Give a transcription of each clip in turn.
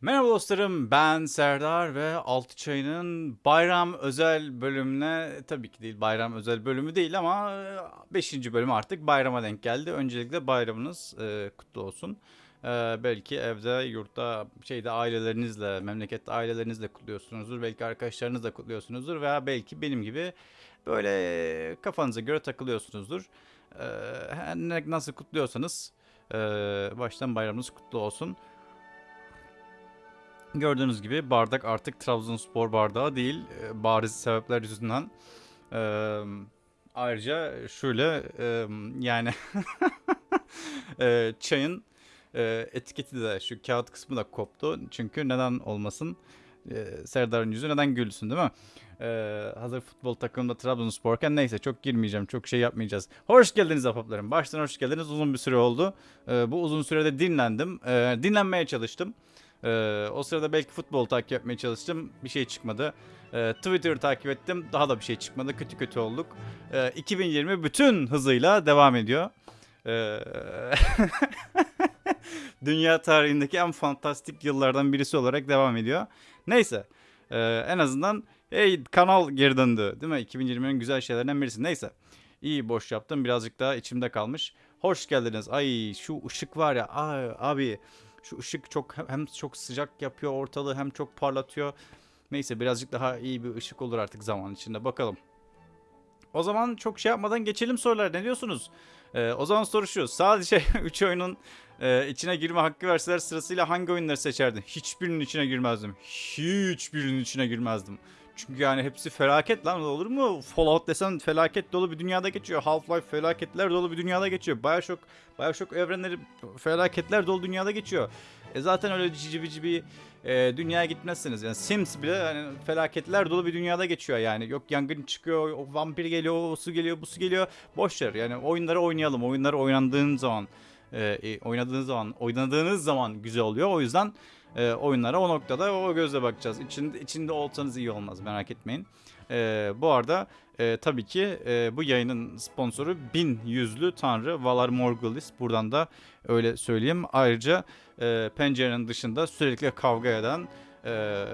Merhaba dostlarım ben Serdar ve Altı Çayı'nın bayram özel bölümüne tabii ki değil bayram özel bölümü değil ama 5. bölüm artık bayrama denk geldi. Öncelikle bayramınız e, kutlu olsun. E, belki evde, yurtta, şeyde ailelerinizle, memlekette ailelerinizle kutluyorsunuzdur. Belki arkadaşlarınızla kutluyorsunuzdur veya belki benim gibi böyle kafanıza göre takılıyorsunuzdur. E, nasıl kutluyorsanız e, baştan bayramınız kutlu olsun. Gördüğünüz gibi bardak artık Trabzonspor bardağı değil. e, Bariz sebepler yüzünden. Eee, ayrıca şöyle eee, yani eee, çayın eee, etiketi de şu kağıt kısmı da koptu. Çünkü neden olmasın? Eee, Serdar'ın yüzü neden gülsün değil mi? Eee, hazır futbol takımında Trabzonsporken neyse çok girmeyeceğim. Çok şey yapmayacağız. Hoş geldiniz ahbaplarım. Baştan hoş geldiniz. Uzun bir süre oldu. Eee, bu uzun sürede dinlendim. Eee, dinlenmeye çalıştım. Ee, o sırada belki futbol takip etmeye çalıştım. Bir şey çıkmadı. Ee, Twitter'ı takip ettim. Daha da bir şey çıkmadı. Kötü kötü olduk. Ee, 2020 bütün hızıyla devam ediyor. Ee, Dünya tarihindeki en fantastik yıllardan birisi olarak devam ediyor. Neyse. Ee, en azından hey, kanal geri döndü. Değil mi? 2020'nin güzel şeylerinden birisi. Neyse. İyi boş yaptım. Birazcık daha içimde kalmış. Hoş geldiniz. Ay şu ışık var ya. Ay, abi şu ışık çok hem çok sıcak yapıyor ortalığı hem çok parlatıyor. Neyse birazcık daha iyi bir ışık olur artık zaman içinde bakalım. O zaman çok şey yapmadan geçelim sorular. Ne diyorsunuz? Ee, o zaman soru şu. Sadece 3 oyunun e, içine girme hakkı verseler sırasıyla hangi oyunları seçerdin? Hiçbirinin içine girmezdim. Hiçbirinin içine girmezdim. Çünkü yani hepsi felaket lan olur mu? Fallout desen felaket dolu bir dünyada geçiyor. Half-Life felaketler dolu bir dünyada geçiyor. Bioshock, Bioshock evrenleri felaketler dolu dünyada geçiyor. E zaten öyle cici bici bir e, dünyaya gitmezsiniz. Yani Sims bile hani felaketler dolu bir dünyada geçiyor yani. Yok yangın çıkıyor, o vampir geliyor, o su geliyor, bu su geliyor. Boş yani oyunları oynayalım. Oyunları oynandığın zaman e, e, oynadığınız zaman oynadığınız zaman güzel oluyor. O yüzden e, oyunlara o noktada o gözle bakacağız. İçinde, içinde olsanız iyi olmaz merak etmeyin. E, bu arada e, tabii ki e, bu yayının sponsoru bin yüzlü tanrı Valar Morghulis. Buradan da öyle söyleyeyim. Ayrıca e, pencerenin dışında sürekli kavga eden e,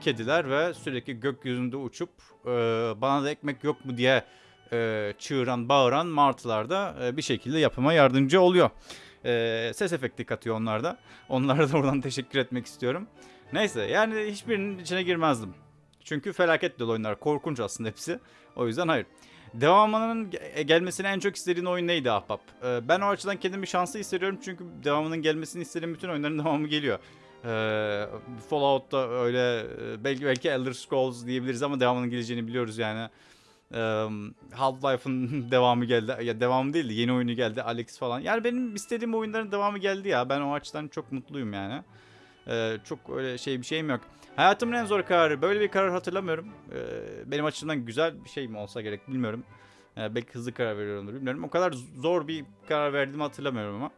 kediler ve sürekli gökyüzünde uçup e, bana da ekmek yok mu diye e, çığıran bağıran martılar da e, bir şekilde yapıma yardımcı oluyor. E, ses efekti katıyor onlar da. Onlara da buradan teşekkür etmek istiyorum. Neyse yani hiçbirinin içine girmezdim. Çünkü felaket dolu oyunlar. Korkunç aslında hepsi. O yüzden hayır. Devamının ge- gelmesini en çok istediğin oyun neydi Ahbap? Ee, ben o açıdan kendimi şanslı hissediyorum çünkü devamının gelmesini istediğim bütün oyunların devamı geliyor. Ee, Fallout'ta öyle e, belki belki Elder Scrolls diyebiliriz ama devamının geleceğini biliyoruz yani. Half-Life'ın devamı geldi. Ya devamı değil de yeni oyunu geldi. Alex falan. Yani benim istediğim oyunların devamı geldi ya. Ben o açıdan çok mutluyum yani. Ee, çok öyle şey bir şeyim yok. Hayatımın en zor kararı. Böyle bir karar hatırlamıyorum. Ee, benim açımdan güzel bir şey mi olsa gerek bilmiyorum. Ee, belki hızlı karar veriyorumdur bilmiyorum. O kadar zor bir karar verdiğimi hatırlamıyorum ama.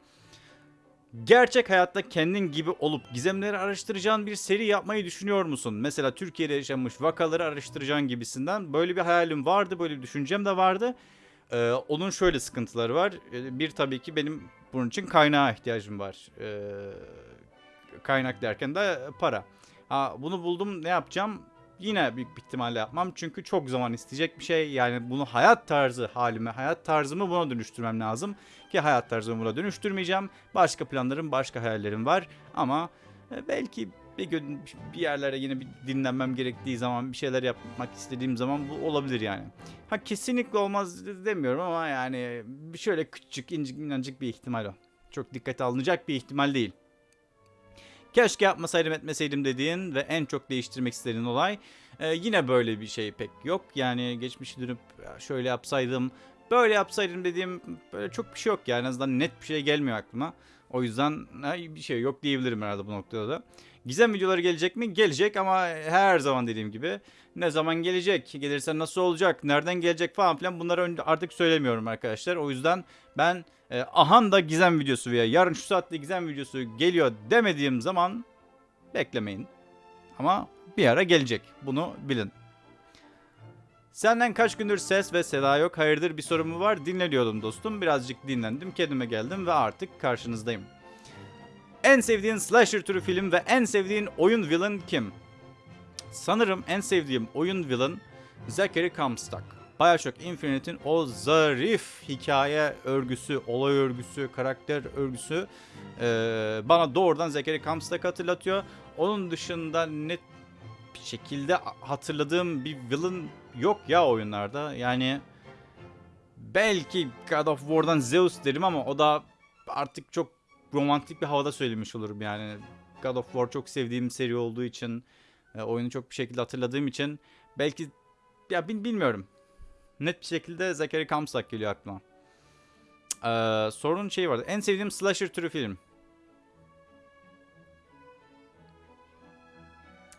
Gerçek hayatta kendin gibi olup gizemleri araştıracağın bir seri yapmayı düşünüyor musun? Mesela Türkiye'de yaşanmış vakaları araştıracağın gibisinden. Böyle bir hayalim vardı, böyle bir düşüncem de vardı. Ee, onun şöyle sıkıntıları var. Ee, bir tabii ki benim bunun için kaynağa ihtiyacım var. Ee, kaynak derken de para. Ha, bunu buldum ne yapacağım? Yine büyük bir ihtimalle yapmam. Çünkü çok zaman isteyecek bir şey. Yani bunu hayat tarzı halime, hayat tarzımı buna dönüştürmem lazım. Ki hayat tarzımı buna dönüştürmeyeceğim. Başka planlarım, başka hayallerim var. Ama e, belki bir gün bir yerlere yine bir dinlenmem gerektiği zaman, bir şeyler yapmak istediğim zaman bu olabilir yani. Ha kesinlikle olmaz demiyorum ama yani şöyle küçük, incik, minnacık bir ihtimal o. Çok dikkate alınacak bir ihtimal değil. Keşke yapmasaydım etmeseydim dediğin ve en çok değiştirmek istediğin olay. Ee, yine böyle bir şey pek yok. Yani geçmişi dönüp "Ya şöyle yapsaydım, böyle yapsaydım dediğim böyle çok bir şey yok yani. En azından net bir şey gelmiyor aklıma. O yüzden ha, bir şey yok diyebilirim herhalde bu noktada da. Gizem videoları gelecek mi? Gelecek ama her zaman dediğim gibi ne zaman gelecek, gelirse nasıl olacak, nereden gelecek falan filan bunları artık söylemiyorum arkadaşlar. O yüzden ben e, ahan da gizem videosu veya yarın şu saatte gizem videosu geliyor demediğim zaman beklemeyin. Ama bir ara gelecek. Bunu bilin. Senden kaç gündür ses ve seda yok? Hayırdır bir sorun mu var? Dinleniyordum dostum. Birazcık dinlendim. Kendime geldim ve artık karşınızdayım. En sevdiğin slasher türü film ve en sevdiğin oyun villain kim? Sanırım en sevdiğim oyun villain Zachary Comstock. Bioshock Infinite'in o zarif hikaye örgüsü, olay örgüsü, karakter örgüsü e, bana doğrudan Zachary Comstock hatırlatıyor. Onun dışında bir şekilde hatırladığım bir villain yok ya oyunlarda. Yani belki God of War'dan Zeus derim ama o da artık çok romantik bir havada söylemiş olurum yani. God of War çok sevdiğim seri olduğu için, e, oyunu çok bir şekilde hatırladığım için belki ya bil- bilmiyorum. Net bir şekilde Zachary Comstock geliyor aklıma. Ee, sorunun şeyi vardı. En sevdiğim slasher türü film.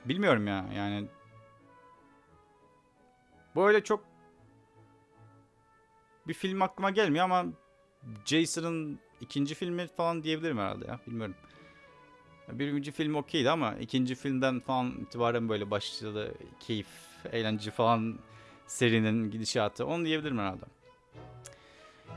Bilmiyorum ya yani. Böyle çok bir film aklıma gelmiyor ama Jason'ın ikinci filmi falan diyebilirim herhalde ya. Bilmiyorum. Birinci film okeydi ama ikinci filmden falan itibaren böyle başladı keyif, eğlence falan serinin gidişatı. Onu diyebilirim herhalde.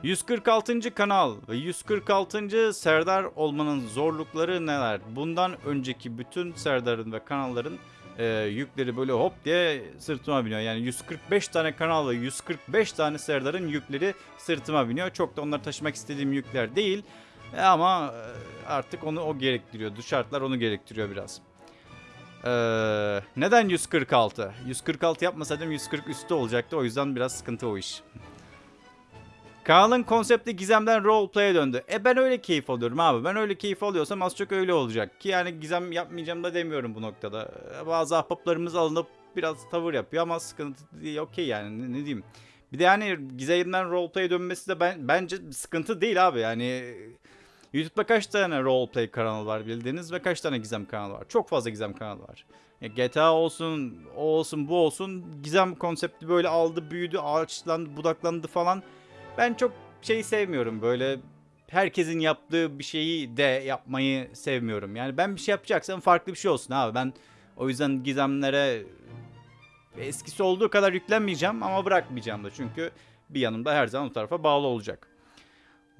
146. kanal ve 146. Serdar olmanın zorlukları neler? Bundan önceki bütün Serdar'ın ve kanalların e, yükleri böyle hop diye sırtıma biniyor. Yani 145 tane kanal ve 145 tane Serdar'ın yükleri sırtıma biniyor. Çok da onları taşımak istediğim yükler değil. E, ama e, artık onu o gerektiriyor. Şartlar onu gerektiriyor biraz. Ee, neden 146? 146 yapmasaydım 140 üstü olacaktı. O yüzden biraz sıkıntı o iş. Kanalın konsepti gizemden roleplay'e döndü. E ben öyle keyif alıyorum abi. Ben öyle keyif alıyorsam az çok öyle olacak. Ki yani gizem yapmayacağım da demiyorum bu noktada. Ee, Bazı ahbaplarımız alınıp biraz tavır yapıyor ama sıkıntı değil. Okey yani ne, ne diyeyim. Bir de yani gizemden roleplay'e dönmesi de ben bence sıkıntı değil abi. Yani YouTube'da kaç tane roleplay kanalı var bildiğiniz ve kaç tane gizem kanalı var? Çok fazla gizem kanalı var. Ya GTA olsun, o olsun, bu olsun. Gizem konsepti böyle aldı, büyüdü, ağaçlandı, budaklandı falan. Ben çok şey sevmiyorum böyle herkesin yaptığı bir şeyi de yapmayı sevmiyorum. Yani ben bir şey yapacaksam farklı bir şey olsun abi. Ben o yüzden gizemlere eskisi olduğu kadar yüklenmeyeceğim ama bırakmayacağım da. Çünkü bir yanımda her zaman o tarafa bağlı olacak.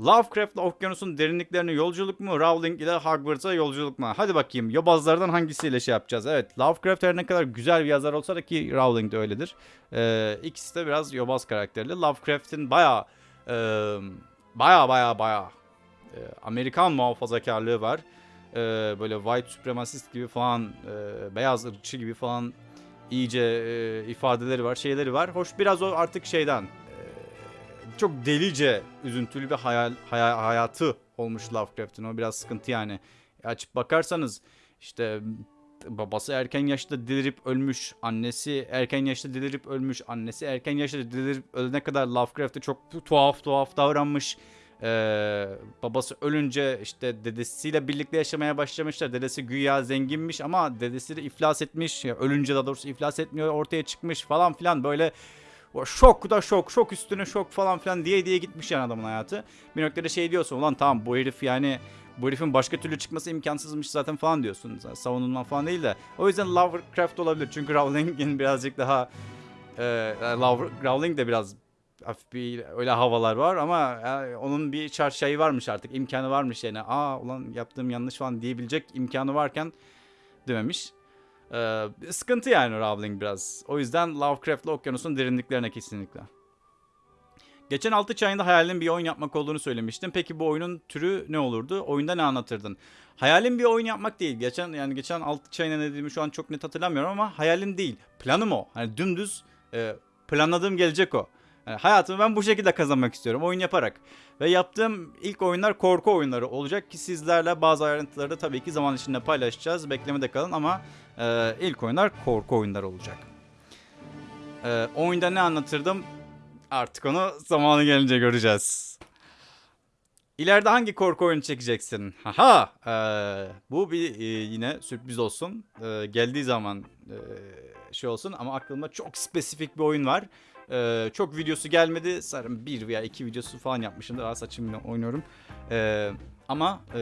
Lovecraft'la okyanusun derinliklerine yolculuk mu? Rowling ile Hogwarts'a yolculuk mu? Hadi bakayım yobazlardan hangisiyle şey yapacağız? Evet Lovecraft her ne kadar güzel bir yazar olsa da ki Rowling de öyledir. Ee, ikisi de biraz yobaz karakterli. Lovecraft'in baya e, baya baya baya e, Amerikan muhafazakarlığı var. E, böyle white supremacist gibi falan e, beyaz ırkçı gibi falan iyice e, ifadeleri var şeyleri var. Hoş biraz o artık şeyden çok delice üzüntülü bir hayal, hayal hayatı olmuş Lovecraft'ın. O biraz sıkıntı yani. Açıp bakarsanız işte babası erken yaşta delirip ölmüş, annesi erken yaşta delirip ölmüş, annesi erken yaşta delirip ölene kadar Lovecraft'ı çok tuhaf tuhaf davranmış. Ee, babası ölünce işte dedesiyle birlikte yaşamaya başlamışlar. Dedesi güya zenginmiş ama dedesi de iflas etmiş. Ya ölünce daha doğrusu iflas etmiyor ortaya çıkmış falan filan böyle şok da şok, şok üstüne şok falan filan diye diye gitmiş yani adamın hayatı. Bir noktada şey diyorsun ulan tamam bu herif yani bu herifin başka türlü çıkması imkansızmış zaten falan diyorsun. Savunulma falan değil de. O yüzden Lovecraft olabilir. Çünkü Rowling'in birazcık daha e, Rowling de biraz hafif bir öyle havalar var ama yani onun bir çarşayı varmış artık. imkanı varmış yani. Aa ulan yaptığım yanlış falan diyebilecek imkanı varken dememiş. Ee, sıkıntı yani Rowling biraz. O yüzden Lovecraft'la okyanusun derinliklerine kesinlikle. Geçen 6 çayında hayalin bir oyun yapmak olduğunu söylemiştim. Peki bu oyunun türü ne olurdu? Oyunda ne anlatırdın? Hayalim bir oyun yapmak değil. Geçen yani geçen 6 çayına ne dediğimi şu an çok net hatırlamıyorum ama hayalim değil. Planım o. Hani dümdüz e, planladığım gelecek o. Yani hayatımı ben bu şekilde kazanmak istiyorum. Oyun yaparak. Ve yaptığım ilk oyunlar korku oyunları olacak ki sizlerle bazı ayrıntıları da tabii ki zaman içinde paylaşacağız. Beklemede kalın ama e, ilk oyunlar korku oyunları olacak. E, oyunda ne anlatırdım? Artık onu zamanı gelince göreceğiz. İleride hangi korku oyunu çekeceksin? Haha! E, bu bir e, yine sürpriz olsun. E, geldiği zaman e, şey olsun ama aklımda çok spesifik bir oyun var. Ee, çok videosu gelmedi. Sanırım bir veya iki videosu falan yapmışımdır. Aa saçımla oynuyorum. Ee, ama e,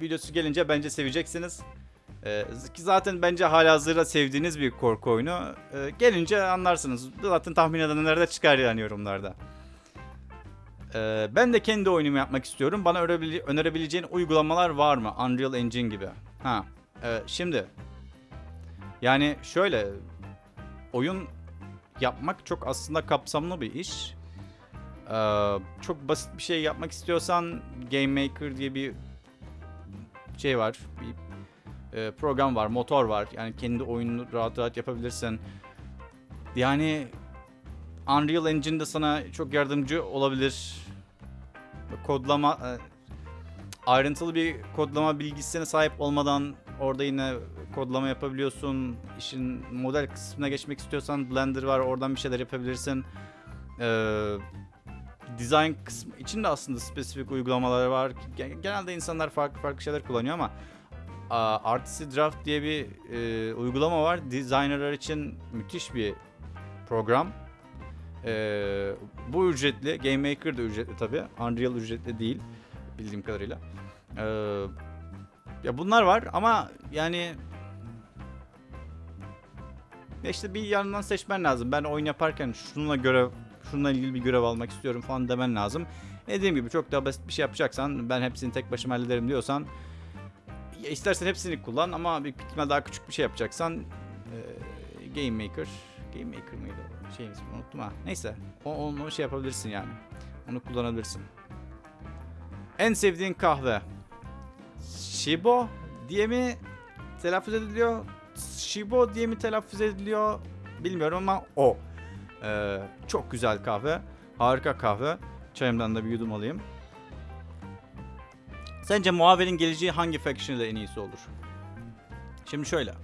videosu gelince bence seveceksiniz. Ee, zaten bence hala hazırda sevdiğiniz bir korku oyunu. Ee, gelince anlarsınız. Zaten tahmin edenler de çıkar yani yorumlarda. Ee, ben de kendi oyunumu yapmak istiyorum. Bana önerebile- önerebileceğin uygulamalar var mı? Unreal Engine gibi. Ha. e, şimdi yani şöyle oyun yapmak çok aslında kapsamlı bir iş. Ee, çok basit bir şey yapmak istiyorsan Game Maker diye bir şey var. Bir e, program var, motor var. Yani kendi oyununu rahat rahat yapabilirsin. Yani Unreal Engine de sana çok yardımcı olabilir. Kodlama e, ayrıntılı bir kodlama bilgisine sahip olmadan orada yine kodlama yapabiliyorsun. İşin model kısmına geçmek istiyorsan Blender var. Oradan bir şeyler yapabilirsin. Ee, design kısmı için de aslında spesifik uygulamalar var. Gen- Genelde insanlar farklı farklı şeyler kullanıyor ama Artisty Draft diye bir e, uygulama var. Designerlar için müthiş bir program. Ee, bu ücretli. Game Maker da ücretli tabi. Unreal ücretli değil bildiğim kadarıyla. Ee, ya bunlar var ama yani ya işte bir yandan seçmen lazım. Ben oyun yaparken şununla görev, şununla ilgili bir görev almak istiyorum falan demen lazım. Dediğim gibi çok daha basit bir şey yapacaksan ben hepsini tek başıma hallederim diyorsan ya istersen hepsini kullan ama büyük ihtimal daha küçük bir şey yapacaksan e, Game Maker Game Maker mıydı ismini unuttum ha. Neyse o, onu şey yapabilirsin yani. Onu kullanabilirsin. En sevdiğin kahve. Shibo diye mi telaffuz ediliyor? Shibo diye mi telaffuz ediliyor? Bilmiyorum ama o. Ee, çok güzel kahve. Harika kahve. Çayımdan da bir yudum alayım. Sence muhabirin geleceği hangi faction ile en iyisi olur? Şimdi şöyle. Ee,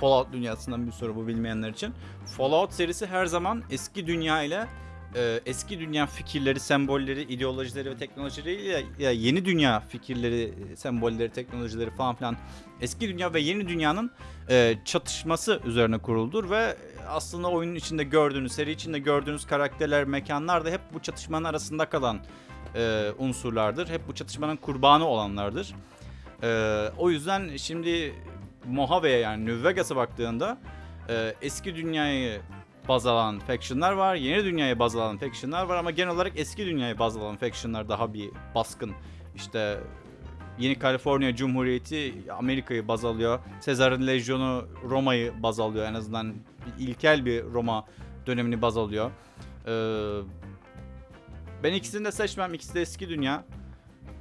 Fallout dünyasından bir soru bu bilmeyenler için. Fallout serisi her zaman eski dünya ile e, eski dünya fikirleri, sembolleri, ideolojileri ve teknolojileriyle ya yeni dünya fikirleri, sembolleri, teknolojileri falan filan eski dünya ve yeni dünyanın e, çatışması üzerine kuruldur ve aslında oyunun içinde gördüğünüz, seri içinde gördüğünüz karakterler, mekanlar da hep bu çatışmanın arasında kalan e, unsurlardır. Hep bu çatışmanın kurbanı olanlardır. E, o yüzden şimdi Mojave'ye yani New Vegas'a baktığında e, eski dünyayı baz alan factionlar var. Yeni dünyayı baz alan factionlar var ama genel olarak eski dünyayı baz alan factionlar daha bir baskın. İşte Yeni Kaliforniya Cumhuriyeti Amerika'yı baz alıyor. Sezar'ın Lejyonu Roma'yı baz alıyor. En azından ilkel bir Roma dönemini baz alıyor. Ee, ben ikisini de seçmem. İkisi de eski dünya.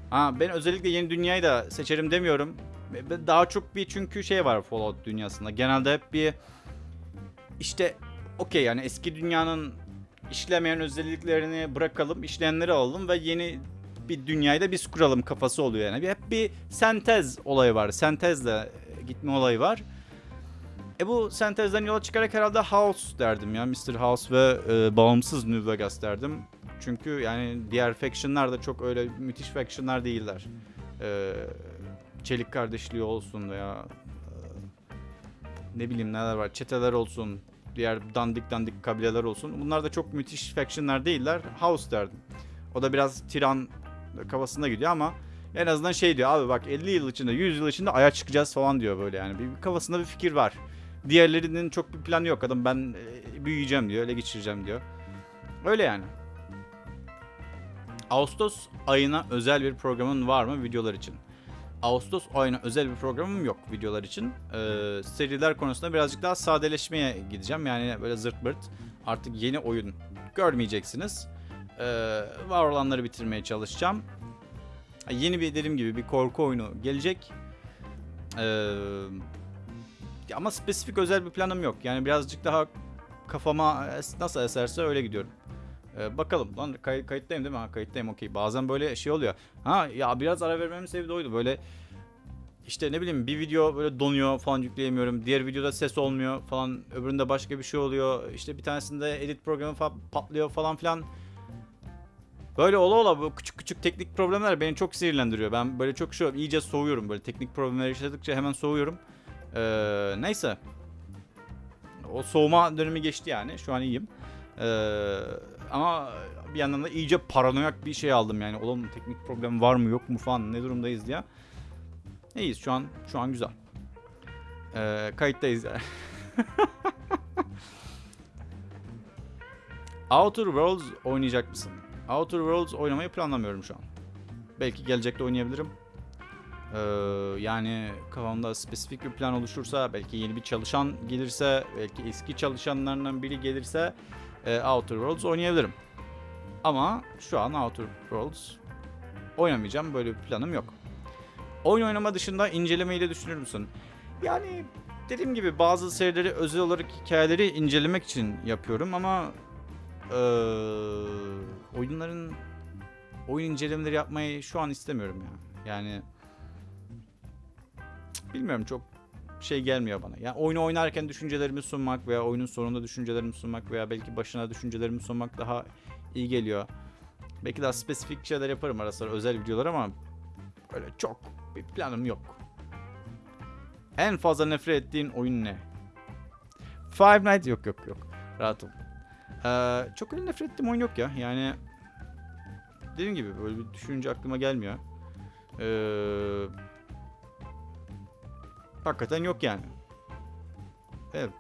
Ha, ben özellikle yeni dünyayı da seçerim demiyorum. Daha çok bir çünkü şey var Fallout dünyasında. Genelde hep bir işte okey yani eski dünyanın işlemeyen özelliklerini bırakalım, işleyenleri alalım ve yeni bir dünyayı da biz kuralım kafası oluyor yani. Hep bir sentez olayı var. Sentezle gitme olayı var. E bu sentezden yola çıkarak herhalde House derdim ya. Mr. House ve e, bağımsız New Vegas derdim. Çünkü yani diğer factionlar da çok öyle müthiş factionlar değiller. E, Çelik kardeşliği olsun veya e, ne bileyim neler var. Çeteler olsun. Diğer dandik dandik kabileler olsun. Bunlar da çok müthiş factionlar değiller. House derdim. O da biraz tiran kafasında gidiyor ama en azından şey diyor abi bak 50 yıl içinde 100 yıl içinde aya çıkacağız falan diyor böyle yani. Bir, kafasında bir fikir var. Diğerlerinin çok bir planı yok adam ben e, büyüyeceğim diyor ele geçireceğim diyor. Öyle yani. Ağustos ayına özel bir programın var mı videolar için? Ağustos ayına özel bir programım yok videolar için. Ee, seriler konusunda birazcık daha sadeleşmeye gideceğim. Yani böyle zırt pırt artık yeni oyun görmeyeceksiniz. Ee, var olanları bitirmeye çalışacağım. Yeni bir dediğim gibi bir korku oyunu gelecek. Ee, ama spesifik özel bir planım yok. Yani birazcık daha kafama nasıl eserse öyle gidiyorum. Ee, bakalım lan kay- kayıttayım değil mi? Ha, kayıttayım okey. Bazen böyle şey oluyor. Ha ya biraz ara vermemin sebebi oydu. Böyle işte ne bileyim bir video böyle donuyor falan yükleyemiyorum. Diğer videoda ses olmuyor falan. Öbüründe başka bir şey oluyor. İşte bir tanesinde edit programı falan patlıyor falan filan. Böyle ola ola bu küçük küçük teknik problemler beni çok sinirlendiriyor. Ben böyle çok şu iyice soğuyorum böyle teknik problemler yaşadıkça hemen soğuyorum. Ee, neyse. O soğuma dönemi geçti yani. Şu an iyiyim. Ee, ama bir yandan da iyice paranoyak bir şey aldım yani. Oğlum teknik problem var mı yok mu falan ne durumdayız diye. İyiyiz şu an şu an güzel. Ee, kayıttayız. Outer Worlds oynayacak mısın? Outer Worlds oynamayı planlamıyorum şu an. Belki gelecekte oynayabilirim. Ee, yani kafamda spesifik bir plan oluşursa, belki yeni bir çalışan gelirse, belki eski çalışanlarından biri gelirse e, Outer Worlds oynayabilirim. Ama şu an Outer Worlds oynamayacağım. Böyle bir planım yok. Oyun oynama dışında incelemeyi de düşünür müsün? Yani dediğim gibi bazı serileri özel olarak hikayeleri incelemek için yapıyorum ama eee, oyunların oyun incelemeleri yapmayı şu an istemiyorum ya. Yani bilmiyorum çok şey gelmiyor bana. Yani oyunu oynarken düşüncelerimi sunmak veya oyunun sonunda düşüncelerimi sunmak veya belki başına düşüncelerimi sunmak daha iyi geliyor. Belki daha spesifik şeyler yaparım ara sıra özel videolar ama öyle çok bir planım yok. En fazla nefret ettiğin oyun ne? Five Nights yok yok yok. Rahat ol. Ee, çok öyle nefret ettiğim oyun yok ya. Yani dediğim gibi böyle bir düşünce aklıma gelmiyor. Ee, hakikaten yok yani. Evet.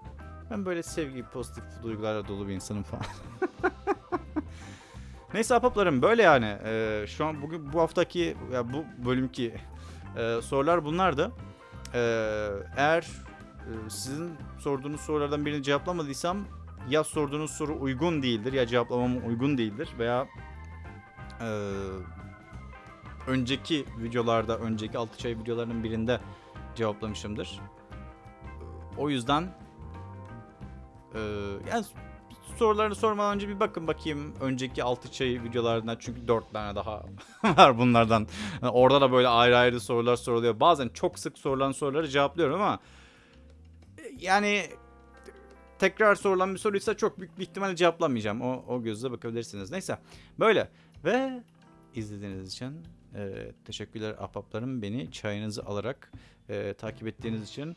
Ben böyle sevgi, pozitif duygularla dolu bir insanım falan. Neyse ahbaplarım böyle yani. Ee, şu an bugün bu haftaki ya bu bölümki e, sorular bunlardı. Ee, eğer e, sizin sorduğunuz sorulardan birini cevaplamadıysam ya sorduğunuz soru uygun değildir ya cevaplamam uygun değildir veya e, önceki videolarda, önceki altı çay videolarının birinde cevaplamışımdır. O yüzden e, yani sorularını sormadan önce bir bakın bakayım önceki altı çay videolarından çünkü dört tane daha var bunlardan. Yani orada da böyle ayrı ayrı sorular soruluyor. Bazen çok sık sorulan soruları cevaplıyorum ama e, yani tekrar sorulan bir soruysa çok büyük bir ihtimalle cevaplamayacağım. O, o gözle bakabilirsiniz. Neyse böyle ve izlediğiniz için e, teşekkürler ahbaplarım. Beni çayınızı alarak e, takip ettiğiniz için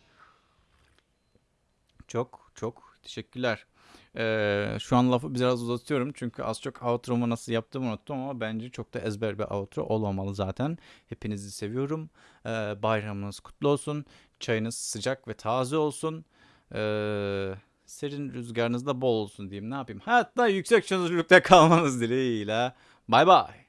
çok çok teşekkürler. Ee, şu an lafı biraz uzatıyorum çünkü az çok outro'mu nasıl yaptığımı unuttum ama bence çok da ezber bir outro olmamalı zaten. Hepinizi seviyorum. Ee, bayramınız kutlu olsun. Çayınız sıcak ve taze olsun. Ee, serin rüzgarınız da bol olsun diyeyim. Ne yapayım? Hayatta yüksek çözünürlükte kalmanız dileğiyle. Bay bay.